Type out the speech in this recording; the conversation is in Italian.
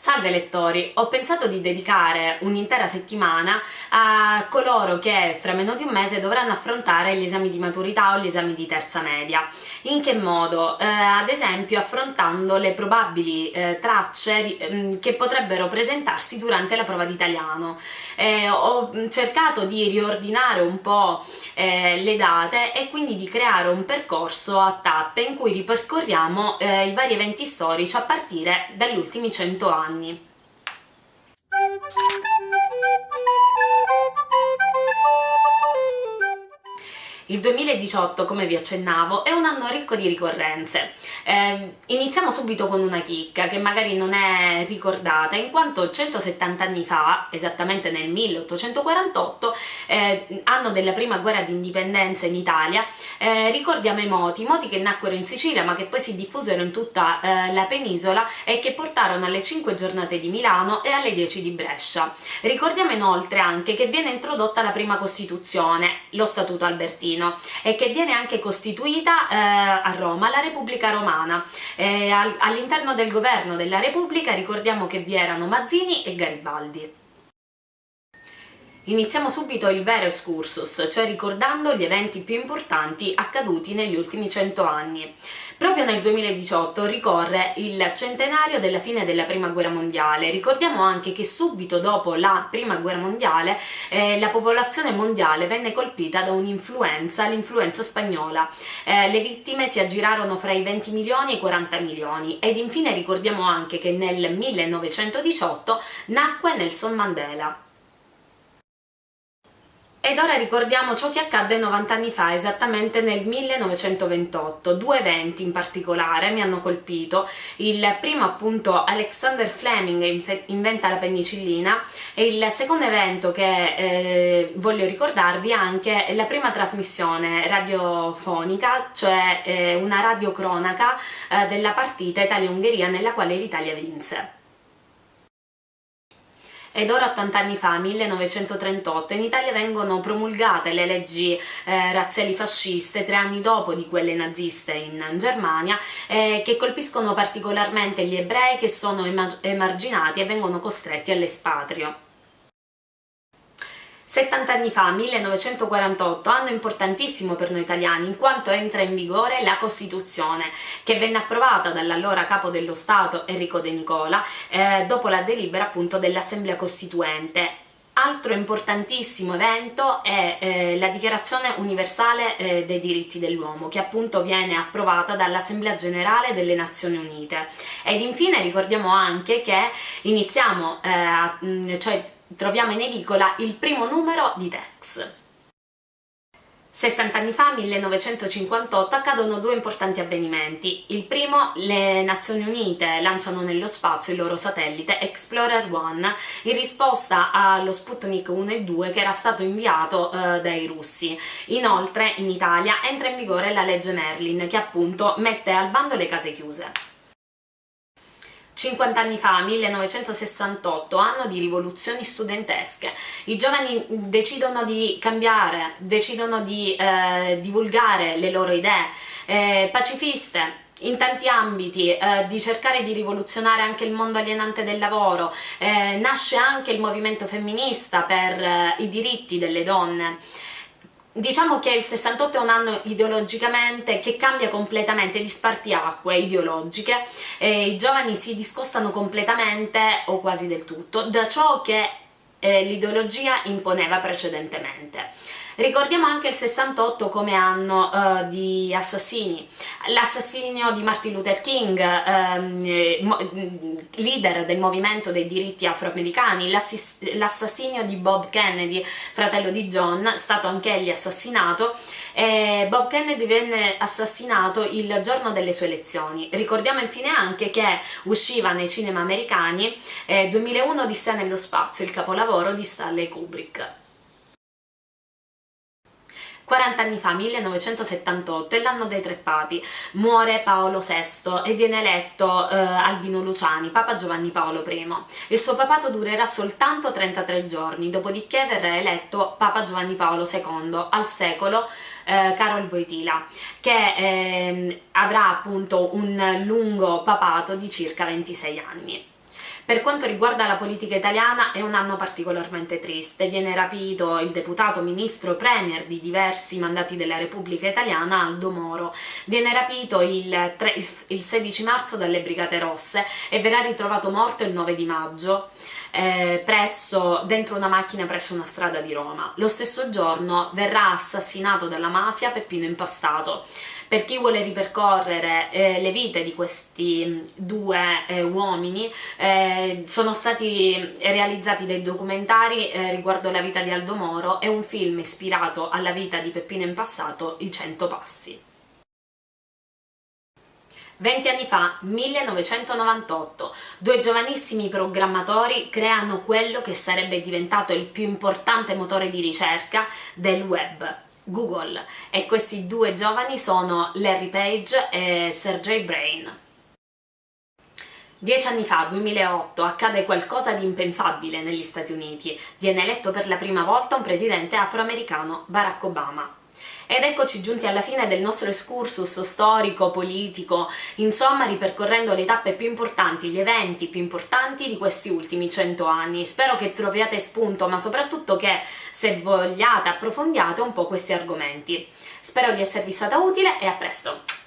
Salve lettori, ho pensato di dedicare un'intera settimana a coloro che fra meno di un mese dovranno affrontare gli esami di maturità o gli esami di terza media. In che modo? Eh, ad esempio affrontando le probabili eh, tracce eh, che potrebbero presentarsi durante la prova di italiano. Eh, ho cercato di riordinare un po' eh, le date e quindi di creare un percorso a tappe in cui ripercorriamo eh, i vari eventi storici a partire dagli ultimi 100 anni anni. Il 2018, come vi accennavo, è un anno ricco di ricorrenze. Eh, iniziamo subito con una chicca che magari non è ricordata, in quanto 170 anni fa, esattamente nel 1848, eh, anno della prima guerra di indipendenza in Italia, eh, ricordiamo i moti, moti che nacquero in Sicilia ma che poi si diffusero in tutta eh, la penisola e che portarono alle 5 giornate di Milano e alle 10 di Brescia. Ricordiamo inoltre anche che viene introdotta la prima Costituzione, lo Statuto Albertino, Trentino e che viene anche costituita eh, a Roma la Repubblica Romana. Eh, all'interno del governo della Repubblica ricordiamo che vi erano Mazzini e Garibaldi. Iniziamo subito il vero excursus, cioè ricordando gli eventi più importanti accaduti negli ultimi cento anni. Proprio nel 2018 ricorre il centenario della fine della Prima Guerra Mondiale. Ricordiamo anche che subito dopo la Prima Guerra Mondiale eh, la popolazione mondiale venne colpita da un'influenza, l'influenza spagnola. Eh, le vittime si aggirarono fra i 20 milioni e i 40 milioni ed infine ricordiamo anche che nel 1918 nacque Nelson Mandela. Ed ora ricordiamo ciò che accadde 90 anni fa, esattamente nel 1928. Due eventi in particolare mi hanno colpito. Il primo appunto Alexander Fleming inventa la penicillina e il secondo evento che eh, voglio ricordarvi è anche la prima trasmissione radiofonica, cioè eh, una radiocronaca eh, della partita Italia-Ungheria nella quale l'Italia vinse. Ed ora 80 anni fa, 1938, in Italia vengono promulgate le leggi eh, razziali fasciste tre anni dopo di quelle naziste in Germania eh, che colpiscono particolarmente gli ebrei che sono emarginati e vengono costretti all'espatrio. 70 anni fa, 1948, anno importantissimo per noi italiani in quanto entra in vigore la Costituzione che venne approvata dall'allora capo dello Stato Enrico De Nicola eh, dopo la delibera appunto dell'Assemblea Costituente. Altro importantissimo evento è eh, la Dichiarazione Universale eh, dei diritti dell'uomo che appunto viene approvata dall'Assemblea Generale delle Nazioni Unite. Ed infine ricordiamo anche che iniziamo, eh, cioè troviamo in edicola il primo numero di Tex. 60 anni fa, 1958, accadono due importanti avvenimenti. Il primo, le Nazioni Unite lanciano nello spazio il loro satellite Explorer 1 in risposta allo Sputnik 1 e 2 che era stato inviato eh, dai russi. Inoltre, in Italia entra in vigore la legge Merlin che appunto mette al bando le case chiuse. 50 anni fa, 1968, anno di rivoluzioni studentesche, i giovani decidono di cambiare, decidono di eh, divulgare le loro idee eh, pacifiste, in tanti ambiti, eh, di cercare di rivoluzionare anche il mondo alienante del lavoro, eh, nasce anche il movimento femminista per eh, i diritti delle donne. Diciamo che il 68 è un anno ideologicamente che cambia completamente di spartiacque ideologiche i giovani si discostano completamente o quasi del tutto da ciò che eh, l'ideologia imponeva precedentemente. Ricordiamo anche il 68 come anno uh, di assassini, l'assassinio di Martin Luther King, ehm, leader del movimento dei diritti afroamericani, l'assassinio di Bob Kennedy, fratello di John, stato anch'egli assassinato, e Bob Kennedy venne assassinato il giorno delle sue elezioni. Ricordiamo infine anche che usciva nei cinema americani eh, 2001 di Sé nello spazio, il capolavoro di Stanley Kubrick. 40 anni fa, 1978, è l'anno dei tre papi, muore Paolo VI e viene eletto eh, Albino Luciani, Papa Giovanni Paolo I. Il suo papato durerà soltanto 33 giorni, dopodiché verrà eletto Papa Giovanni Paolo II al secolo eh, Carol Wojtyla, che eh, avrà appunto un lungo papato di circa 26 anni. Per quanto riguarda la politica italiana è un anno particolarmente triste, viene rapito il deputato, ministro, premier di diversi mandati della Repubblica Italiana, Aldo Moro, viene rapito il, 3, il 16 marzo dalle Brigate Rosse e verrà ritrovato morto il 9 di maggio eh, presso, dentro una macchina presso una strada di Roma. Lo stesso giorno verrà assassinato dalla mafia Peppino Impastato. Per chi vuole ripercorrere eh, le vite di questi mm, due eh, uomini, eh, sono stati realizzati dei documentari eh, riguardo la vita di Aldo Moro e un film ispirato alla vita di Peppino Impastato, I Cento Passi. 20 anni fa, 1998, due giovanissimi programmatori creano quello che sarebbe diventato il più importante motore di ricerca del web, Google, e questi due giovani sono Larry Page e Sergey Brain. Dieci anni fa, 2008, accade qualcosa di impensabile negli Stati Uniti. Viene eletto per la prima volta un presidente afroamericano, Barack Obama. Ed eccoci giunti alla fine del nostro excursus storico, politico, insomma ripercorrendo le tappe più importanti, gli eventi più importanti di questi ultimi cento anni. Spero che troviate spunto, ma soprattutto che se vogliate approfondiate un po' questi argomenti. Spero di esservi stata utile e a presto!